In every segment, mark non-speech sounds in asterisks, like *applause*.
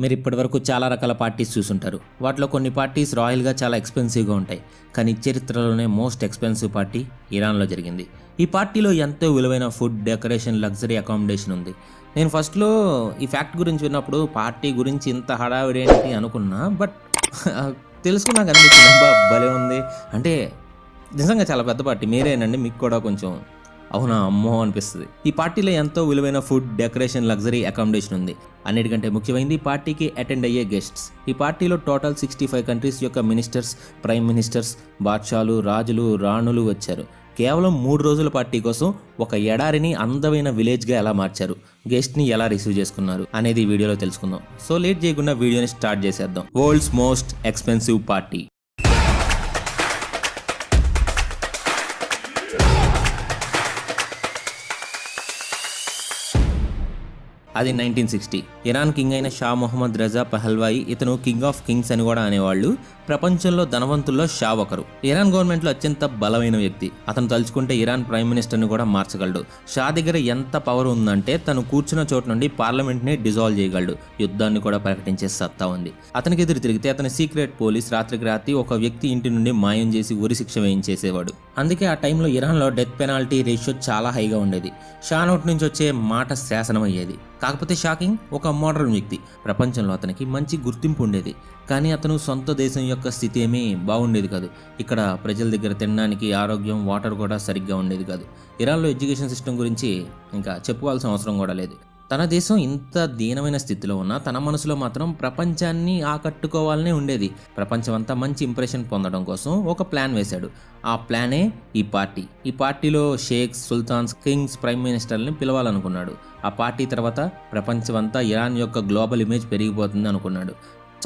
మీరు ఇప్పటివరకు చాలా రకాల పార్టీస్ చూసుంటారు. వాటిలో కొన్ని పార్టీస్ రాయల్గా చాలా ఎక్స్పెన్సివ్గా ఉంటాయి. కానీ చరిత్రలోనే మోస్ట్ ఎక్స్పెన్సివ్ పార్టీ ఇరాన్లో జరిగింది. ఈ పార్టీలో ఎంతో విలువైన ఫుడ్ డెకరేషన్ లగ్జరీ అకామిడేషన్ ఉంది. నేను ఫస్ట్లో ఈ ఫ్యాక్ట్ గురించి విన్నప్పుడు పార్టీ గురించి ఇంత హడావిడి ఏంటి అనుకున్నా బట్ తెలుసుకున్నాక అనిపించింది *laughs* భలే ఉంది. అంటే నిజంగా చాలా పెద్ద పార్టీ. మీరేనండి మీకు కూడా కొంచెం అవునా అమ్మో అనిపిస్తుంది. ఈ పార్టీలో ఎంతో విలువైన ఫుడ్ డెకరేషన్ లగ్జరీ అకామిడేషన్ ఉంది. అన్నిటికంటే ముఖ్యమైనది ఈ పార్టీకి అటెండ్ అయ్యే గెస్ట్స్. ఈ పార్టీలో టోటల్ సిక్స్టీ ఫైవ్ కంట్రీస్ యొక్క మినిస్టర్స్ ప్రైమ్ మినిస్టర్స్ బాద్షాలు రాజులు రాణులు వచ్చారు. కేవలం మూడు రోజుల పార్టీ కోసం ఒక ఎడారిని అందమైన విలేజ్గా ఎలా మార్చారు? గెస్ట్ని ఎలా రిసీవ్ చేసుకున్నారు? అనేది వీడియోలో తెలుసుకుందాం. సో లేట్ చేయకుండా వీడియోని స్టార్ట్ చేసేద్దాం. World's most expensive party. అది నైన్టీన్ సిక్స్టీ ఇరాన్ కింగ్ అయిన షా మొహమ్మద్ రజా పహల్వాయి ఇతను కింగ్ ఆఫ్ కింగ్స్ అని కూడా అనేవాళ్ళు. ప్రపంచంలో ధనవంతుల్లో షా ఒకరు ఇరాన్ గవర్నమెంట్లో అత్యంత బలమైన వ్యక్తి. అతను తలుచుకుంటే ఇరాన్ ప్రైమ్ మినిస్టర్ని కూడా మార్చగలడు. షా దగ్గర ఎంత పవర్ ఉందంటే తను కూర్చున్న చోటు నుండి పార్లమెంట్ని డిజాల్వ్ చేయగలడు. యుద్ధాన్ని కూడా ప్రకటించే సత్తా ఉంది. అతనికి ఎదురు తిరిగితే అతని సీక్రెట్ పోలీస్ రాత్రికి రాత్రి ఒక వ్యక్తి ఇంటి నుండి మాయం చేసి ఉరి శిక్ష వేయించేసేవాడు. అందుకే ఆ టైంలో ఇరాన్లో డెత్ పెనాల్టీ రేషియో చాలా హైగా ఉండేది. షా నోట్ నుంచి వచ్చే మాట శాసనం అయ్యేది కాకపోతే షాకింగ్ ఒక మోడర్న్ వ్యక్తి. ప్రపంచంలో అతనికి మంచి గుర్తింపు ఉండేది. కానీ అతను సొంత దేశం యొక్క స్థితి ఏమీ బాగుండేది కాదు. ఇక్కడ ప్రజల దగ్గర తినడానికి ఆరోగ్యం వాటర్ కూడా సరిగ్గా ఉండేది కాదు. ఇరాన్లో ఎడ్యుకేషన్ సిస్టమ్ గురించి ఇంకా చెప్పుకోవాల్సిన అవసరం కూడా లేదు. తన దేశం ఇంత దీనమైన స్థితిలో ఉన్నా తన మనసులో మాత్రం ప్రపంచాన్ని ఆకట్టుకోవాలనే ఉండేది. ప్రపంచం అంతా మంచి ఇంప్రెషన్ పొందడం కోసం ఒక ప్లాన్ వేశాడు. ఆ ప్లానే ఈ పార్టీ. ఈ పార్టీలో షేక్స్ సుల్తాన్స్ కింగ్స్ ప్రైమ్ మినిస్టర్ని పిలవాలనుకున్నాడు. ఆ పార్టీ తర్వాత ప్రపంచమంతా ఇరాన్ యొక్క గ్లోబల్ ఇమేజ్ పెరిగిపోతుంది అనుకున్నాడు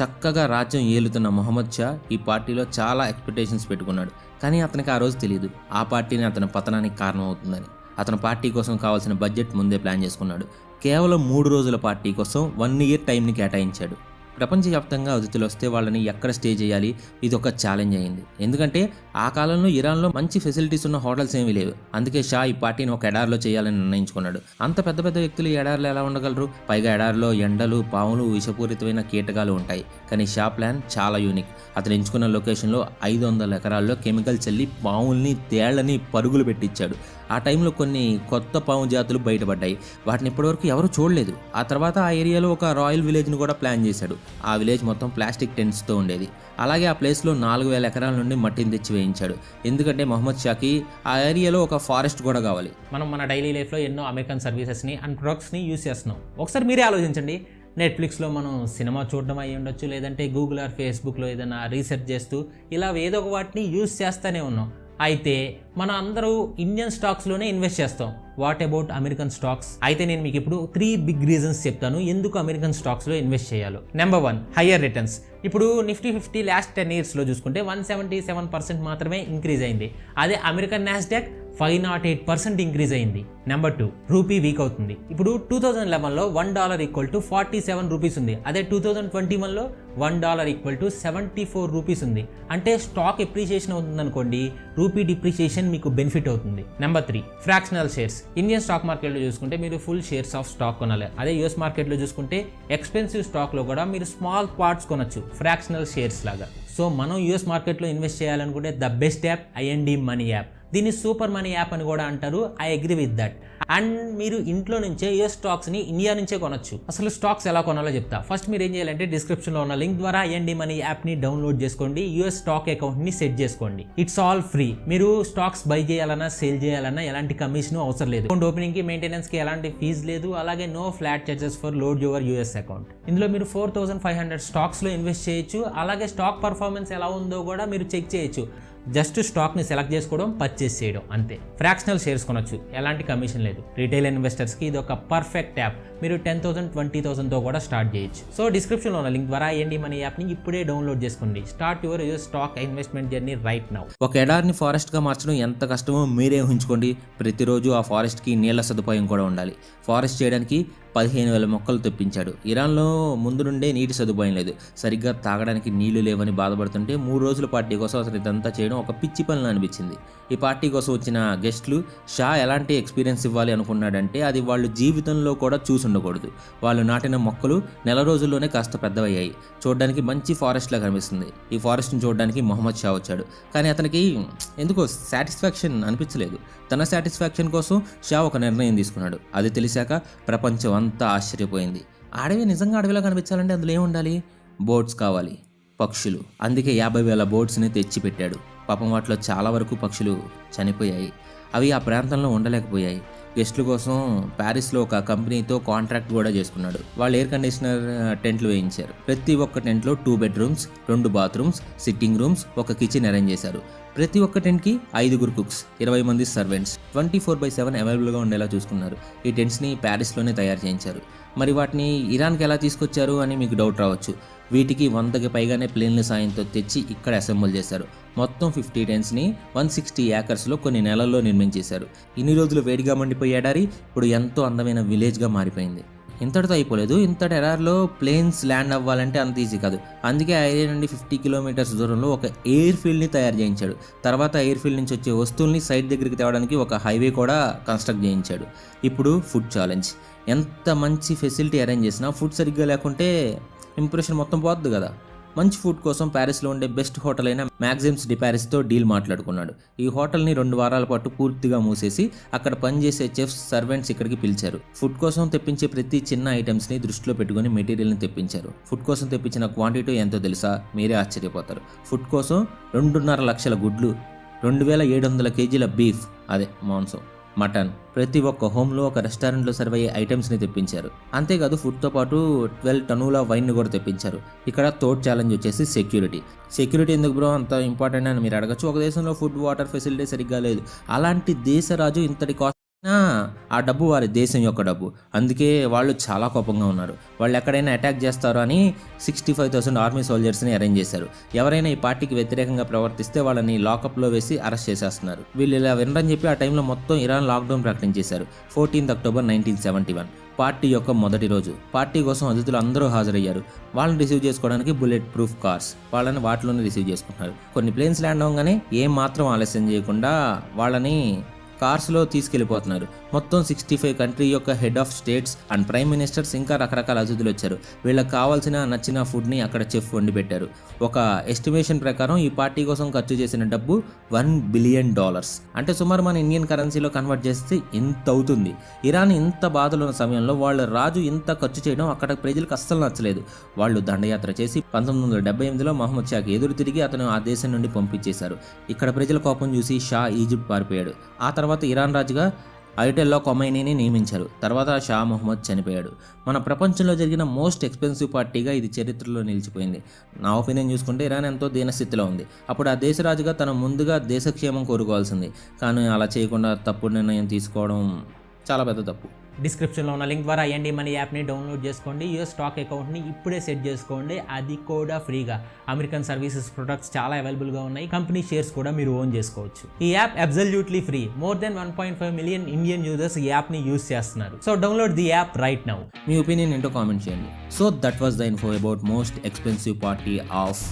చక్కగా రాజ్యం ఏలుతున్న మొహమ్మద్ షా ఈ పార్టీలో చాలా ఎక్స్పెక్టేషన్స్ పెట్టుకున్నాడు. కానీ అతనికి ఆ రోజు తెలియదు ఆ పార్టీని అతని పతనానికి కారణమవుతుందని. అతను పార్టీ కోసం కావాల్సిన బడ్జెట్ ముందే ప్లాన్ చేసుకున్నాడు. కేవలం మూడు రోజుల పార్టీ కోసం వన్ ఇయర్ టైంని కేటాయించాడు. ప్రపంచవ్యాప్తంగా అతిథులు వస్తే వాళ్ళని ఎక్కడ స్టే చేయాలి? ఇది ఒక ఛాలెంజ్ అయింది. ఎందుకంటే ఆ కాలంలో ఇరాన్లో మంచి ఫెసిలిటీస్ ఉన్న హోటల్స్ ఏమీ లేవు. అందుకే షా ఈ పార్టీని ఒక ఎడారిలో చేయాలని నిర్ణయించుకున్నాడు. అంత పెద్ద పెద్ద వ్యక్తులు ఎడారిలో ఎలా ఉండగలరు? పైగా ఎడారిలో ఎండలు పాములు విషపూరితమైన కీటకాలు ఉంటాయి. కానీ షా ప్లాన్ చాలా యూనిక్ అతను ఎంచుకున్న లొకేషన్లో ఐదు వందల ఎకరాల్లో కెమికల్ చల్లి పాముల్ని తేళ్ళని పరుగులు పెట్టించాడు ఆ టైంలో కొన్ని కొత్త పాము జాతులు బయటపడ్డాయి. వాటిని ఇప్పటివరకు ఎవరు చూడలేదు. ఆ తర్వాత ఆ ఏరియాలో ఒక రాయల్ విలేజ్ని కూడా ప్లాన్ చేశాడు. ఆ విలేజ్ మొత్తం ప్లాస్టిక్ టెంట్స్తో ఉండేది. అలాగే ఆ ప్లేస్లో నాలుగు వేల ఎకరాల నుండి మట్టిని తెచ్చి వేయించాడు. ఎందుకంటే మొహమ్మద్ షాకి ఆ ఏరియాలో ఒక ఫారెస్ట్ కూడా కావాలి. మనం మన డైలీ లైఫ్లో ఎన్నో అమెరికన్ సర్వీసెస్ని అండ్ ప్రొడక్ట్స్ని యూస్ చేస్తున్నాం. ఒకసారి మీరే ఆలోచించండి. నెట్ఫ్లిక్స్లో మనం సినిమా చూడడం అయ్యి ఉండొచ్చు లేదంటే గూగుల్ ఆర్ ఫేస్బుక్లో ఏదైనా రీసెర్చ్ చేస్తూ ఇలా ఏదో ఒక వాటిని యూస్ చేస్తూనే ఉన్నాం. అయితే మనం అందరూ ఇండియన్ స్టాక్స్లోనే ఇన్వెస్ట్ చేస్తాం. వాట్ అబౌట్ అమెరికన్ స్టాక్స్ అయితే నేను మీకు ఇప్పుడు త్రీ బిగ్ రీజన్స్ చెప్తాను. ఎందుకు అమెరికన్ స్టాక్స్లో ఇన్వెస్ట్ చేయాలో? నెంబర్ వన్ హయ్యర్ రిటర్న్స్ ఇప్పుడు నిఫ్టీ ఫిఫ్టీ లాస్ట్ టెన్ ఇయర్స్లో చూసుకుంటే వన్ సెవెంటీ సెవెన్ పర్సెంట్ మాత్రమే ఇంక్రీజ్ అయింది. అదే American Nasdaq five not eight percent increase అయింది. నెంబర్ టూ రూపీ వీక్ అవుతుంది. ఇప్పుడు two thousand లెవెన్లో one dollar equal to forty seven rupees ఉంది. అదే టూ థౌజండ్ ట్వంటీ వన్లో one dollar equal to seventy four rupees ఉంది. అంటే స్టాక్ ఎప్రిషియేషన్ అవుతుంది అనుకోండి రూపీ డిప్రిషియేషన్ మీకు బెనిఫిట్ అవుతుంది. Number three fractional shares Indian stock మార్కెట్లో చూసుకుంటే మీరు ఫుల్ షేర్స్ ఆఫ్ స్టాక్ కొనాలి. అదే యూఎస్ మార్కెట్లో చూసుకుంటే ఎక్స్పెన్సివ్ స్టాక్లో కూడా మీరు స్మాల్ పార్ట్స్ కొనొచ్చు ఫ్రాక్షనల్ షేర్స్ లాగా. సో మనం యూఎస్ మార్కెట్లో ఇన్వెస్ట్ చేయాలనుకుంటే the best app IND money app దీన్ని సూపర్ మనీ యాప్ అని కూడా అంటారు. I agree with that and మీరు ఇంట్లో నుంచే యూఎస్ స్టాక్స్ని ఇండియా నుంచే కొనొచ్చు. అసలు స్టాక్స్ ఎలా కొనాలో చెప్తా. ఫస్ట్ మీరు ఏం చేయాలంటే డిస్క్రిప్షన్లో ఉన్న లింక్ ద్వారా ఐఎన్డి మనీ యాప్ని డౌన్లోడ్ చేసుకోండి. యూఎస్ స్టాక్ అకౌంట్ని సెట్ చేసుకోండి. ఇట్స్ ఆల్ ఫ్రీ మీరు స్టాక్స్ బై చేయాలన్నా సేల్ చేయాలన్నా ఎలాంటి కమిషన్ అవసరం లేదు. అకౌంట్ ఓపెనింగ్కి మెయింటెనెన్స్కి ఎలాంటి ఫీజు లేదు. అలాగే no flat charges for load your US account ఇందులో మీరు ఫోర్ థౌసండ్ ఫైవ్ హండ్రెడ్ స్టాక్స్లో ఇన్వెస్ట్ చేయొచ్చు. అలాగే స్టాక్ పర్ఫార్మెన్స్ ఎలా ఉందో కూడా మీరు చెక్ చేయొచ్చు. జస్ట్ స్టాక్ని సెలెక్ట్ చేసుకోవడం పర్చేస్ చేయడం అంతే. ఫ్రాక్షనల్ షేర్స్ కొనొచ్చు. ఎలాంటి కమిషన్ లేదు. రీటైల్ ఇన్వెస్టర్స్కి ఇది ఒక పర్ఫెక్ట్ యాప్. మీరు టెన్ థౌసండ్ ట్వంటీ థౌసండ్తో కూడా స్టార్ట్ చేయొచ్చు. సో డిస్క్రిప్షన్లో ఉన్న లింక్ ద్వారా ఏంటి మన యాప్ని ఇప్పుడే డౌన్లోడ్ చేసుకోండి. Start your your stock investment journey right now. ఒక ఎడార్ని ఫారెస్ట్గా మార్చడం ఎంత కష్టమో మీరే ఊహించుకోండి. ప్రతిరోజు ఆ ఫారెస్ట్కి నీళ్ళ సదుపాయం కూడా ఉండాలి. ఫారెస్ట్ చేయడానికి పదిహేను వేల మొక్కలు తెప్పించాడు. ఇరాన్లో ముందు నుండే నీటి సదుపాయం లేదు. సరిగ్గా తాగడానికి నీళ్ళు లేవని బాధపడుతుంటే మూడు రోజుల పార్టీ కోసం అసలు ఇదంతా చేయడం ఒక పిచ్చి పనులు అనిపించింది. ఈ పార్టీ కోసం వచ్చిన గెస్ట్లు షా ఎలాంటి ఎక్స్పీరియన్స్ ఇవ్వాలి అనుకున్నాడంటే అది వాళ్ళు జీవితంలో కూడా చూసి ఉండకూడదు. వాళ్ళు నాటిన మొక్కలు నెల రోజుల్లోనే కాస్త పెద్దవయ్యాయి. చూడడానికి మంచి ఫారెస్ట్లా కనిపిస్తుంది. ఈ ఫారెస్ట్ని చూడడానికి మొహమ్మద్ షా వచ్చాడు. కానీ అతనికి ఎందుకో సాటిస్ఫాక్షన్ అనిపించలేదు. తన సాటిస్ఫాక్షన్ కోసం షా ఒక నిర్ణయం తీసుకున్నాడు. అది తెలిసాక ప్రపంచం అంతా ఆశ్చర్యపోయింది. అడవి నిజంగా అడవిలో కనిపించాలంటే అందులో ఏముండాలి బోట్స్ కావాలి. పక్షులు. అందుకే యాభై వేల బోట్స్ని తెచ్చిపెట్టాడు. పాపం వాటిలో చాలా వరకు పక్షులు చనిపోయాయి. అవి ఆ ప్రాంతంలో ఉండలేకపోయాయి. గెస్ట్ల కోసం ప్యారిస్లో ఒక కంపెనీతో కాంట్రాక్ట్ కూడా చేసుకున్నాడు. వాళ్ళు ఎయిర్ కండిషనర్ టెంట్లు వేయించారు. ప్రతి ఒక్క టెంట్లో టూ బెడ్రూమ్స్ రెండు బాత్రూమ్స్ సిట్టింగ్ రూమ్స్ ఒక కిచెన్ అరేంజ్ చేశారు. ప్రతి ఒక్క టెంట్కి ఐదుగురు కుక్స్ ఇరవై మంది servants twenty four by seven అవైలబుల్గా ఉండేలా చూసుకున్నారు. ఈ టెంట్స్ని ప్యారిస్లోనే తయారు చేయించారు. మరి వాటిని ఇరాన్కి ఎలా తీసుకొచ్చారు అని మీకు డౌట్ రావచ్చు. వీటికి వందకి పైగానే ప్లేన్ల సాయంతో తెచ్చి ఇక్కడ అసెంబుల్ చేశారు. మొత్తం ఫిఫ్టీ టెన్స్ని వన్ సిక్స్టీ ఏకర్స్లో కొన్ని నెలల్లో నిర్మించేశారు. ఇన్ని రోజులు వేడిగా మండిపోయేడారి ఇప్పుడు ఎంతో అందమైన విలేజ్గా మారిపోయింది. ఇంతటితో అయిపోలేదు. ఇంతటి ఎడార్లో ప్లేన్స్ ల్యాండ్ అవ్వాలంటే అంత ఈజీ కాదు. అందుకే ఐరియా నుండి ఫిఫ్టీ కిలోమీటర్స్ దూరంలో ఒక ఎయిర్ ఫీల్డ్ని తయారు చేయించాడు. తర్వాత ఎయిర్ ఫీల్డ్ నుంచి వచ్చే వస్తువుల్ని సైట్ దగ్గరికి తేవడానికి ఒక హైవే కూడా కన్స్ట్రక్ట్ చేయించాడు. ఇప్పుడు ఫుడ్ ఛాలెంజ్ ఎంత మంచి ఫెసిలిటీ అరేంజ్ చేసినా ఫుడ్ సరిగ్గా లేకుంటే ఇంప్రెషన్ మొత్తం పోద్దు కదా. మంచి ఫుడ్ కోసం ప్యారిస్లో ఉండే బెస్ట్ హోటల్ అయిన మ్యాగ్జిమ్స్ డి ప్యారిస్తో డీల్ మాట్లాడుకున్నాడు. ఈ హోటల్ని రెండు వారాల పాటు పూర్తిగా మూసేసి అక్కడ పనిచేసే చెఫ్స్ సర్వెంట్స్ ఇక్కడికి పిలిచారు. ఫుడ్ కోసం తెప్పించే ప్రతి చిన్న ఐటమ్స్ని దృష్టిలో పెట్టుకుని మెటీరియల్ని తెప్పించారు. ఫుడ్ కోసం తెప్పించిన క్వాంటిటీ ఎంతో తెలుసా? మీరే ఆశ్చర్యపోతారు. ఫుడ్ కోసం రెండున్నర లక్షల గుడ్లు రెండు వేల ఏడు వందల కేజీల బీఫ్ అదే మాంసం. మటన్. ప్రతి ఒక్క హోమ్లో ఒక రెస్టారెంట్లో సర్వ్ అయ్యే ఐటమ్స్ని తెప్పించారు. అంతేకాదు ఫుడ్తో పాటు ట్వెల్వ్ టన్నుల వైన్ని కూడా తెప్పించారు. ఇక్కడ థర్డ్ ఛాలెంజ్ వచ్చేసి సెక్యూరిటీ సెక్యూరిటీ ఎందుకు బ్రో అంత ఇంపార్టెంట్ అని మీరు అడగచ్చు. ఒక దేశంలో ఫుడ్ వాటర్ ఫెసిలిటీ సరిగ్గా లేదు. అలాంటి దేశరాజు ఇంతటి కాస్ట్ ఆ డబ్బు వారి దేశం యొక్క డబ్బు. అందుకే వాళ్ళు చాలా కోపంగా ఉన్నారు. వాళ్ళు ఎక్కడైనా అటాక్ చేస్తారో అని సిక్స్టీ ఫైవ్ థౌసండ్ ఆర్మీ సోల్జర్స్ని అరేంజ్ చేశారు. ఎవరైనా ఈ పార్టీకి వ్యతిరేకంగా ప్రవర్తిస్తే వాళ్ళని లాకప్లో వేసి అరెస్ట్ చేసేస్తున్నారు. వీళ్ళు ఇలా వినరని చెప్పి ఆ టైంలో మొత్తం Iran lockdown ప్రకటించేశారు. Fourteenth October nineteen seventy one. Party యొక్క మొదటి రోజు. పార్టీ కోసం అతిథులు అందరూ హాజరయ్యారు. వాళ్ళని రిసీవ్ చేసుకోవడానికి బుల్లెట్ ప్రూఫ్ కార్స్ వాళ్ళని వాటిలోనే రిసీవ్ చేసుకుంటున్నారు. కొన్ని ప్లేన్స్ ల్యాండ్ అవ్వగానే ఏం మాత్రం ఆలస్యం చేయకుండా వాళ్ళని కార్స్లో తీసుకెళ్ళిపోతున్నారు. మొత్తం సిక్స్టీ ఫైవ్ కంట్రీ యొక్క head of states and prime ministers ఇంకా రకరకాల అతిథులు వచ్చారు. వీళ్ళకి కావాల్సిన నచ్చిన ఫుడ్ని అక్కడ చెఫ్ వండి పెట్టారు. ఒక ఎస్టిమేషన్ ప్రకారం ఈ పార్టీ కోసం ఖర్చు చేసిన డబ్బు వన్ బిలియన్ డాలర్స్. అంటే సుమారు మన ఇండియన్ కరెన్సీలో కన్వర్ట్ చేస్తే ఇంత అవుతుంది. ఇరాన్ ఇంత బాధలు ఉన్న సమయంలో వాళ్ళ రాజు ఇంత ఖర్చు చేయడం అక్కడ ప్రజలకు అస్సలు నచ్చలేదు. వాళ్ళు దండయాత్ర చేసి పంతొమ్మిది వందల డెబ్బై ఎనిమిదిలో మహమ్మద్ షాకి ఎదురు తిరిగి అతను ఆ దేశం నుండి పంపించేశారు. ఇక్కడ ప్రజల కోపం చూసి షా ఈజిప్ట్ పారిపోయాడు. ఆ తర్వాత తర్వాత ఇరాన్ రాజుగా ఐటెల్లో కొమైనీని నియమించారు. తర్వాత షా మొహమ్మద్ చనిపోయాడు. మన ప్రపంచంలో జరిగిన మోస్ట్ ఎక్స్పెన్సివ్ పార్టీగా ఇది చరిత్రలో నిలిచిపోయింది. నా ఒపీనియన్ చూసుకుంటే ఇరాన్ ఎంతో దీనస్థితిలో ఉంది. అప్పుడు ఆ దేశ రాజుగా ముందుగా దేశక్షేమం కోరుకోవాల్సింది. కానీ అలా చేయకుండా తప్పుడు నిర్ణయం తీసుకోవడం చాలా పెద్ద తప్పు. డిస్క్రిప్షన్లో ఉన్న లింక్ ద్వారా ఎండి మనీ యాప్ని డౌన్లోడ్ చేసుకోండి యూఎస్ స్టాక్ అకౌంట్ని ఇప్పుడే సెట్ చేసుకోండి. అది కూడా ఫ్రీగా. అమెరికన్ సర్వీసెస్ ప్రొడక్ట్స్ చాలా అవైలబుల్గా ఉన్నాయి. కంపెనీ షేర్స్ కూడా మీరు ఓన్ చేసుకోవచ్చు. ఈ app absolutely free. More than one point five million Indian users ఈ యాప్ని యూస్ చేస్తున్నారు. So download the app right now. Me opinion ఏంటో కామెంట్ చేయండి. So that was the info about most expensive party of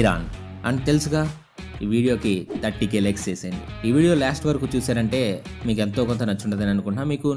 Iran. And తెలుసుగా ఈ వీడియోకి thirty K likes చేసేయండి. ఈ వీడియో లాస్ట్ వరకు చూసారంటే మీకు ఎంతో కొంత నచ్చుంటుందని అనుకుంటున్నా. మీకు